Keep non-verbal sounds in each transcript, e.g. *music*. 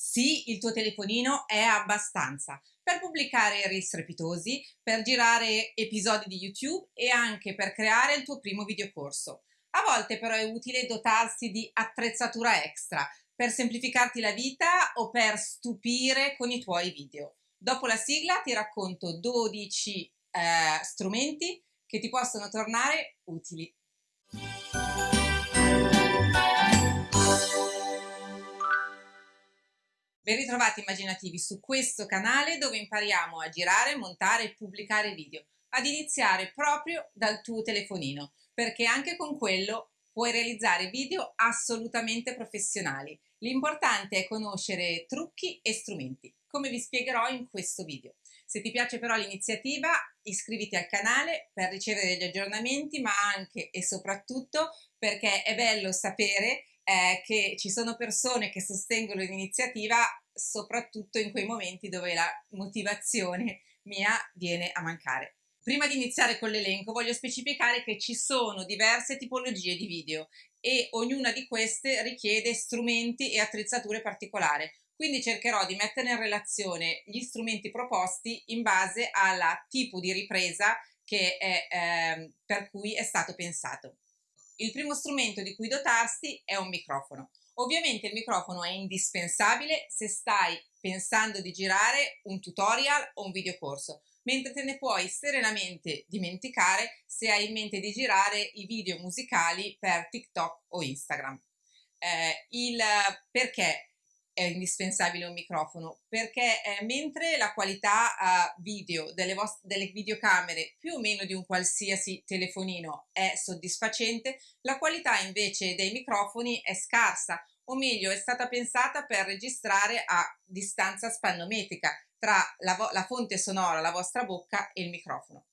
Sì, il tuo telefonino è abbastanza per pubblicare reel strepitosi, per girare episodi di YouTube e anche per creare il tuo primo videocorso. A volte però è utile dotarsi di attrezzatura extra per semplificarti la vita o per stupire con i tuoi video. Dopo la sigla ti racconto 12 eh, strumenti che ti possono tornare utili. Ben ritrovati immaginativi su questo canale dove impariamo a girare, montare e pubblicare video, ad iniziare proprio dal tuo telefonino, perché anche con quello puoi realizzare video assolutamente professionali. L'importante è conoscere trucchi e strumenti, come vi spiegherò in questo video. Se ti piace però l'iniziativa, iscriviti al canale per ricevere degli aggiornamenti, ma anche e soprattutto perché è bello sapere eh, che ci sono persone che sostengono l'iniziativa soprattutto in quei momenti dove la motivazione mia viene a mancare. Prima di iniziare con l'elenco voglio specificare che ci sono diverse tipologie di video e ognuna di queste richiede strumenti e attrezzature particolari, quindi cercherò di mettere in relazione gli strumenti proposti in base al tipo di ripresa è, eh, per cui è stato pensato. Il primo strumento di cui dotarsi è un microfono. Ovviamente il microfono è indispensabile se stai pensando di girare un tutorial o un videocorso, mentre te ne puoi serenamente dimenticare se hai in mente di girare i video musicali per TikTok o Instagram. Eh, il perché è indispensabile un microfono perché eh, mentre la qualità uh, video delle, delle videocamere più o meno di un qualsiasi telefonino è soddisfacente, la qualità invece dei microfoni è scarsa o meglio è stata pensata per registrare a distanza spannometrica tra la, la fonte sonora, la vostra bocca e il microfono.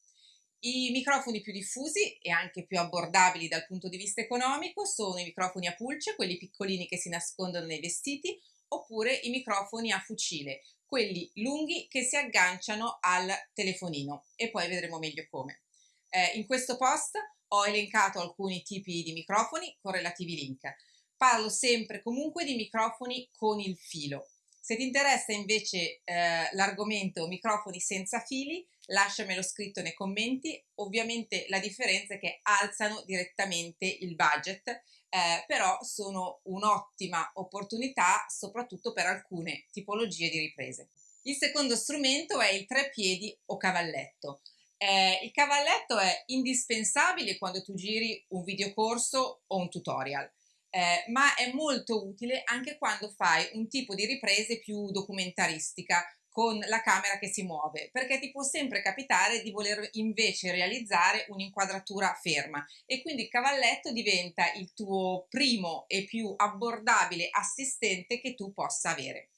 I microfoni più diffusi e anche più abbordabili dal punto di vista economico sono i microfoni a pulce, quelli piccolini che si nascondono nei vestiti, oppure i microfoni a fucile, quelli lunghi che si agganciano al telefonino e poi vedremo meglio come. Eh, in questo post ho elencato alcuni tipi di microfoni con relativi link. Parlo sempre comunque di microfoni con il filo. Se ti interessa invece eh, l'argomento microfoni senza fili, lasciamelo scritto nei commenti. Ovviamente la differenza è che alzano direttamente il budget eh, però sono un'ottima opportunità soprattutto per alcune tipologie di riprese. Il secondo strumento è il treppiedi o cavalletto. Eh, il cavalletto è indispensabile quando tu giri un videocorso o un tutorial, eh, ma è molto utile anche quando fai un tipo di riprese più documentaristica, con la camera che si muove, perché ti può sempre capitare di voler invece realizzare un'inquadratura ferma e quindi il cavalletto diventa il tuo primo e più abbordabile assistente che tu possa avere.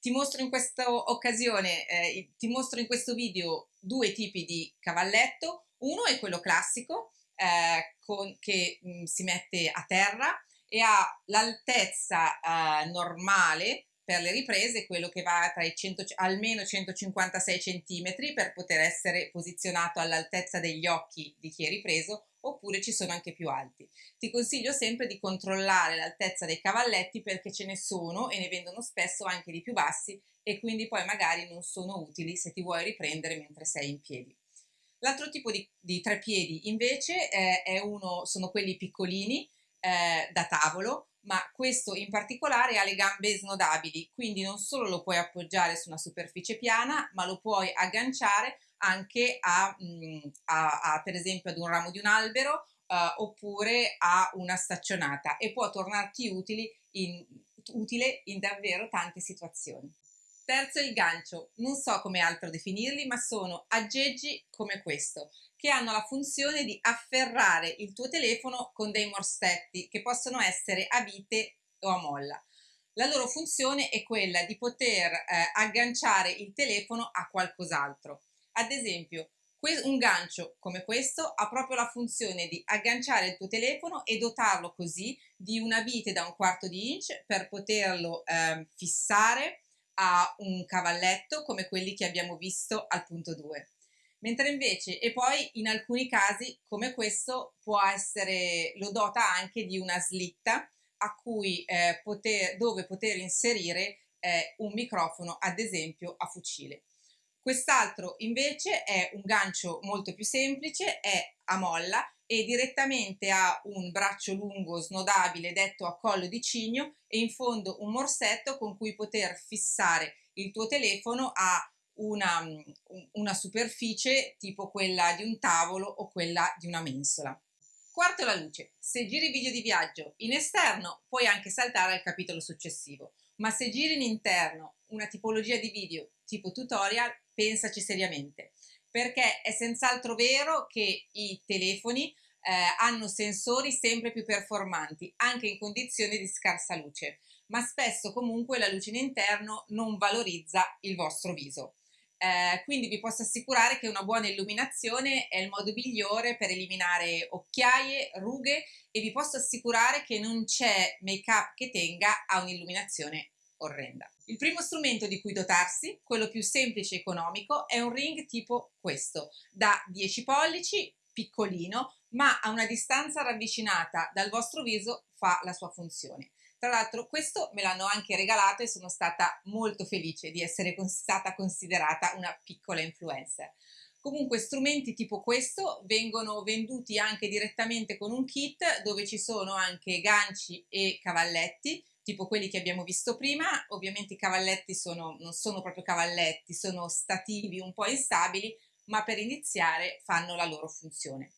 Ti mostro in questa occasione, eh, ti mostro in questo video due tipi di cavalletto, uno è quello classico eh, con, che mh, mm, si mette a terra e ha l'altezza eh, normale per le riprese quello che va tra i 100, almeno 156 cm per poter essere posizionato all'altezza degli occhi di chi è ripreso oppure ci sono anche più alti. Ti consiglio sempre di controllare l'altezza dei cavalletti perché ce ne sono e ne vendono spesso anche di più bassi e quindi poi magari non sono utili se ti vuoi riprendere mentre sei in piedi. L'altro tipo di, di piedi invece eh, uno, sono quelli piccolini eh, da tavolo ma questo in particolare ha le gambe snodabili, quindi non solo lo puoi appoggiare su una superficie piana, ma lo puoi agganciare anche a, mm, a, a per esempio ad un ramo di un albero uh, oppure a una staccionata e può tornarti utili in, utile in davvero tante situazioni. Terzo il gancio, non so come altro definirli, ma sono aggeggi come questo, che hanno la funzione di afferrare il tuo telefono con dei morsetti che possono essere a vite o a molla. La loro funzione è quella di poter eh, agganciare il telefono a qualcos'altro. Ad esempio, un gancio come questo ha proprio la funzione di agganciare il tuo telefono e dotarlo così di una vite da un quarto di inch per poterlo eh, fissare a un cavalletto come quelli che abbiamo visto al punto 2 mentre invece e poi in alcuni casi come questo può essere lo dota anche di una slitta a cui, eh, poter, dove poter inserire eh, un microfono ad esempio a fucile. Quest'altro invece è un gancio molto più semplice, è a molla e direttamente ha un braccio lungo snodabile detto a collo di cigno e in fondo un morsetto con cui poter fissare il tuo telefono a una, una superficie tipo quella di un tavolo o quella di una mensola. Quarto la luce. Se giri video di viaggio in esterno puoi anche saltare al capitolo successivo, ma se giri in interno una tipologia di video tipo tutorial, pensaci seriamente, perché è senz'altro vero che i telefoni eh, hanno sensori sempre più performanti, anche in condizioni di scarsa luce, ma spesso comunque la luce in interno non valorizza il vostro viso. Eh, quindi vi posso assicurare che una buona illuminazione è il modo migliore per eliminare occhiaie, rughe e vi posso assicurare che non c'è make up che tenga a un'illuminazione orrenda. Il primo strumento di cui dotarsi, quello più semplice e economico, è un ring tipo questo, da 10 pollici, piccolino, ma a una distanza ravvicinata dal vostro viso fa la sua funzione. Tra l'altro questo me l'hanno anche regalato e sono stata molto felice di essere stata considerata una piccola influencer. Comunque strumenti tipo questo vengono venduti anche direttamente con un kit dove ci sono anche ganci e cavalletti tipo quelli che abbiamo visto prima, ovviamente i cavalletti sono, non sono proprio cavalletti, sono stativi un po' instabili, ma per iniziare fanno la loro funzione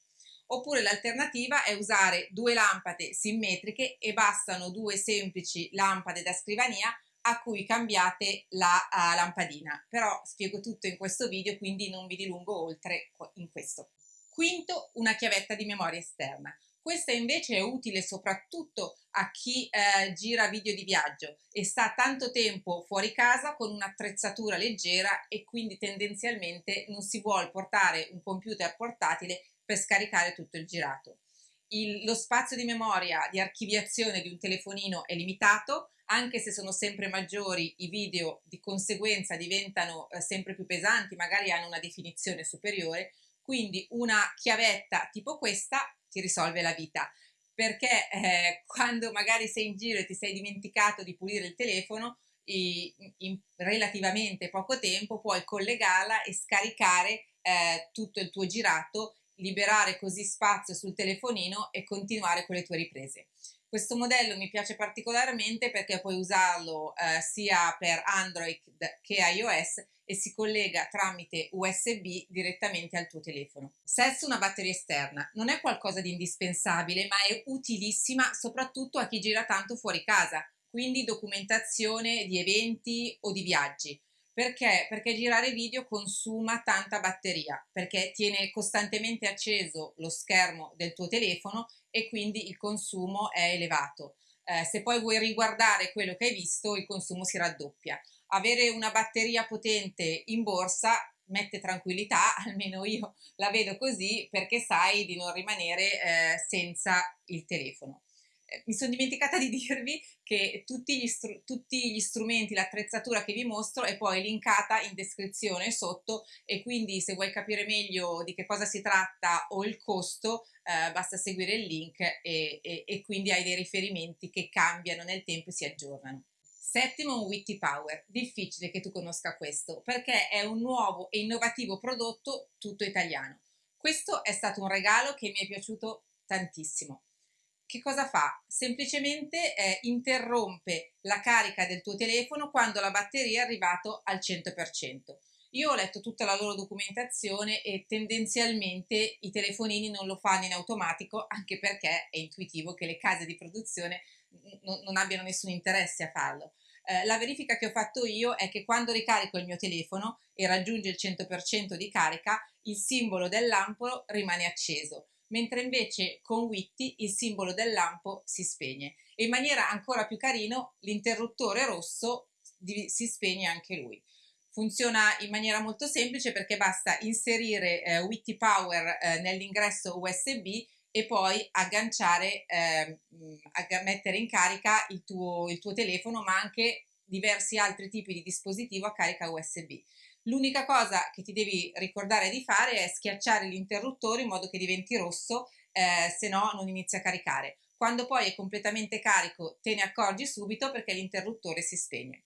oppure l'alternativa è usare due lampade simmetriche e bastano due semplici lampade da scrivania a cui cambiate la uh, lampadina, però spiego tutto in questo video quindi non vi dilungo oltre in questo. Quinto, una chiavetta di memoria esterna. Questa invece è utile soprattutto a chi eh, gira video di viaggio e sta tanto tempo fuori casa con un'attrezzatura leggera e quindi tendenzialmente non si vuole portare un computer portatile per scaricare tutto il girato. Il, lo spazio di memoria di archiviazione di un telefonino è limitato, anche se sono sempre maggiori i video di conseguenza diventano eh, sempre più pesanti, magari hanno una definizione superiore, quindi una chiavetta tipo questa ti risolve la vita perché eh, quando magari sei in giro e ti sei dimenticato di pulire il telefono in, in relativamente poco tempo puoi collegarla e scaricare eh, tutto il tuo girato liberare così spazio sul telefonino e continuare con le tue riprese. Questo modello mi piace particolarmente perché puoi usarlo eh, sia per Android che iOS e si collega tramite USB direttamente al tuo telefono. Sesto, una batteria esterna. Non è qualcosa di indispensabile, ma è utilissima soprattutto a chi gira tanto fuori casa, quindi documentazione di eventi o di viaggi. Perché? Perché girare video consuma tanta batteria, perché tiene costantemente acceso lo schermo del tuo telefono e quindi il consumo è elevato. Eh, se poi vuoi riguardare quello che hai visto, il consumo si raddoppia. Avere una batteria potente in borsa mette tranquillità, *laughs* almeno io la vedo così, perché sai di non rimanere eh, senza il telefono mi sono dimenticata di *laughs* dirvi che tutti gli, tutti gli strumenti, l'attrezzatura che vi mostro è poi linkata in descrizione sotto e quindi se vuoi capire meglio di che cosa si tratta o il costo eh, basta seguire il link e, e, e quindi hai dei riferimenti che cambiano nel tempo e si aggiornano. Settimo, Witty Power. Difficile che tu conosca questo perché è un nuovo e innovativo prodotto tutto italiano. Questo è stato un regalo che mi è piaciuto tantissimo che cosa fa? Semplicemente eh, interrompe la carica del tuo telefono quando la batteria è arrivato al 100%. Io ho letto tutta la loro documentazione e tendenzialmente i telefonini non lo fanno in automatico anche perché è intuitivo che le case di produzione non abbiano nessun interesse a farlo. Eh, la verifica che ho fatto io è che quando ricarico il mio telefono e raggiunge il 100% di carica, il simbolo del lampo rimane acceso mentre invece con Witty il simbolo del lampo si spegne e in maniera ancora più carino l'interruttore rosso si spegne anche lui. Funziona in maniera molto semplice perché basta inserire eh, Witty Power eh, nell'ingresso USB e poi agganciare, eh, mettere in carica il tuo, il tuo telefono ma anche diversi altri tipi di dispositivo a carica USB. L'unica cosa che ti devi ricordare di fare è schiacciare l'interruttore in modo che diventi rosso, eh, se no non inizia a caricare. Quando poi è completamente carico te ne accorgi subito perché l'interruttore si spegne.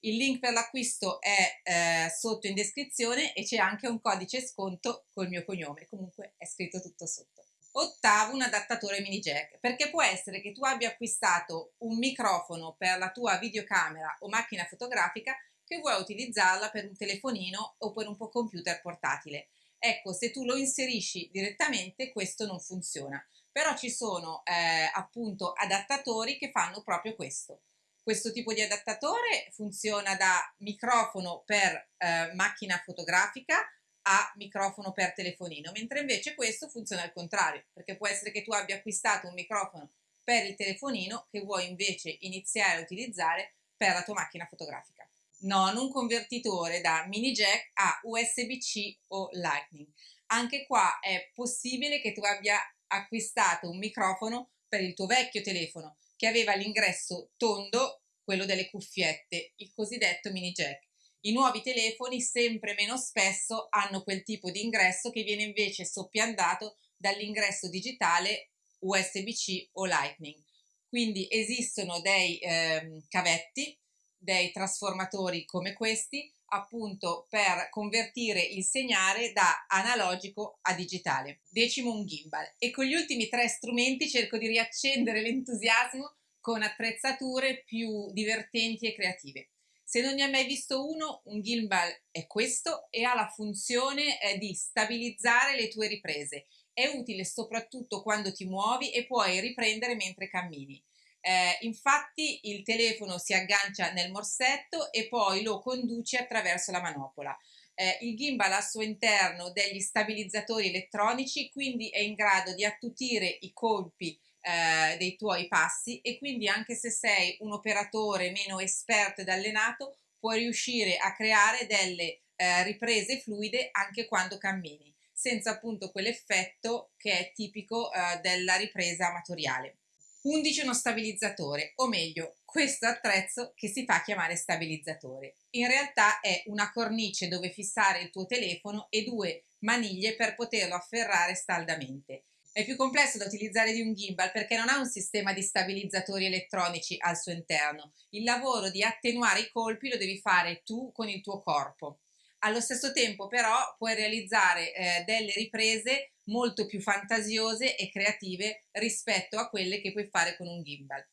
Il link per l'acquisto è eh, sotto in descrizione e c'è anche un codice sconto col mio cognome, comunque è scritto tutto sotto. Ottavo, un adattatore mini jack, perché può essere che tu abbia acquistato un microfono per la tua videocamera o macchina fotografica che vuoi utilizzarla per un telefonino o per un computer portatile. Ecco, se tu lo inserisci direttamente questo non funziona, però ci sono eh, appunto adattatori che fanno proprio questo. Questo tipo di adattatore funziona da microfono per eh, macchina fotografica a microfono per telefonino, mentre invece questo funziona al contrario, perché può essere che tu abbia acquistato un microfono per il telefonino che vuoi invece iniziare a utilizzare per la tua macchina fotografica. Non un convertitore da mini jack a USB-C o Lightning. Anche qua è possibile che tu abbia acquistato un microfono per il tuo vecchio telefono che aveva l'ingresso tondo, quello delle cuffiette, il cosiddetto mini jack. I nuovi telefoni sempre meno spesso hanno quel tipo di ingresso che viene invece soppiantato dall'ingresso digitale USB-C o Lightning. Quindi esistono dei eh, cavetti, dei trasformatori come questi, appunto per convertire il segnale da analogico a digitale. Decimo un gimbal e con gli ultimi tre strumenti cerco di riaccendere l'entusiasmo con attrezzature più divertenti e creative. Se non ne hai mai visto uno, un gimbal è questo e ha la funzione eh, di stabilizzare le tue riprese. È utile soprattutto quando ti muovi e puoi riprendere mentre cammini. Eh, infatti il telefono si aggancia nel morsetto e poi lo conduce attraverso la manopola. Eh, il gimbal ha al suo interno degli stabilizzatori elettronici, quindi è in grado di attutire i colpi eh, dei tuoi passi e quindi anche se sei un operatore meno esperto ed allenato puoi riuscire a creare delle eh, riprese fluide anche quando cammini senza appunto quell'effetto che è tipico eh, della ripresa amatoriale. 11 uno stabilizzatore, o meglio, questo attrezzo che si fa chiamare stabilizzatore. In realtà è una cornice dove fissare il tuo telefono e due maniglie per poterlo afferrare staldamente. È più complesso da utilizzare di un gimbal perché non ha un sistema di stabilizzatori elettronici al suo interno. Il lavoro di attenuare i colpi lo devi fare tu con il tuo corpo. Allo stesso tempo però puoi realizzare eh, delle riprese molto più fantasiose e creative rispetto a quelle che puoi fare con un gimbal.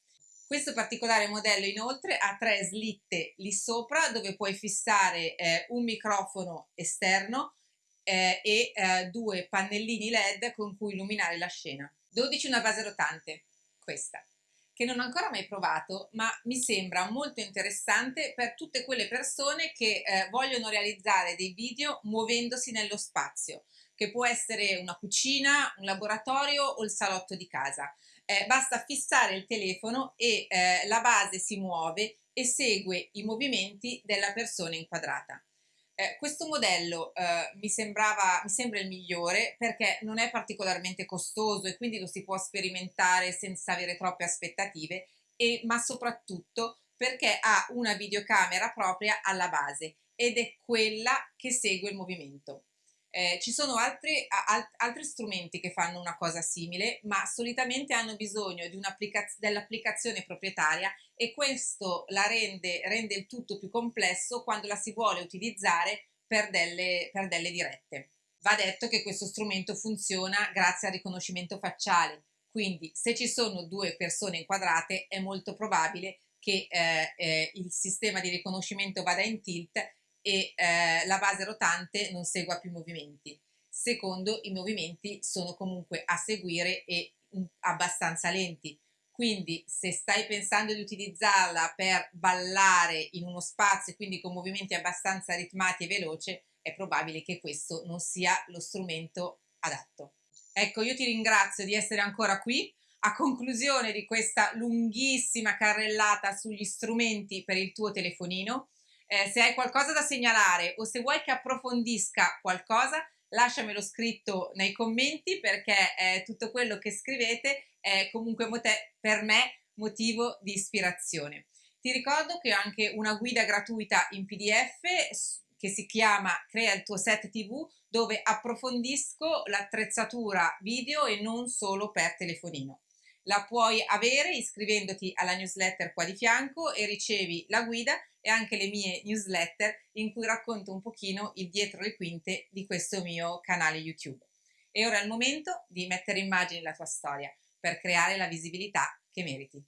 Questo particolare modello inoltre ha tre slitte lì sopra dove puoi fissare eh, un microfono esterno eh, e eh, due pannellini LED con cui illuminare la scena. 12 una base rotante, questa, che non ho ancora mai provato, ma mi sembra molto interessante per tutte quelle persone che eh, vogliono realizzare dei video muovendosi nello spazio, che può essere una cucina, un laboratorio o il salotto di casa. Eh, basta fissare il telefono e eh, la base si muove e segue i movimenti della persona inquadrata. Eh, questo modello eh, mi, sembrava, mi sembra il migliore perché non è particolarmente costoso e quindi lo si può sperimentare senza avere troppe aspettative, e, ma soprattutto perché ha una videocamera propria alla base ed è quella che segue il movimento. Eh, ci sono altri, al, altri, strumenti che fanno una cosa simile, ma solitamente hanno bisogno dell'applicazione proprietaria e questo la rende, rende, il tutto più complesso quando la si vuole utilizzare per delle, per delle dirette. Va detto che questo strumento funziona grazie al riconoscimento facciale, quindi se ci sono due persone inquadrate è molto probabile che eh, eh, il sistema di riconoscimento vada in tilt e eh, la base rotante non segua più movimenti. Secondo, i movimenti sono comunque a seguire e um, abbastanza lenti. Quindi se stai pensando di utilizzarla per ballare in uno spazio, quindi con movimenti abbastanza ritmati e veloci, è probabile che questo non sia lo strumento adatto. Ecco, io ti ringrazio di essere ancora qui. A conclusione di questa lunghissima carrellata sugli strumenti per il tuo telefonino, eh, se hai qualcosa da segnalare o se vuoi che approfondisca qualcosa, lasciamelo scritto nei commenti perché eh, tutto quello che scrivete è comunque per me motivo di ispirazione. Ti ricordo che ho anche una guida gratuita in PDF che si chiama Crea il tuo set TV dove approfondisco l'attrezzatura video e non solo per telefonino. La puoi avere iscrivendoti alla newsletter qua di fianco e ricevi la guida e anche le mie newsletter in cui racconto un pochino il dietro le quinte di questo mio canale YouTube. E ora è il momento di mettere immagini la tua storia per creare la visibilità che meriti.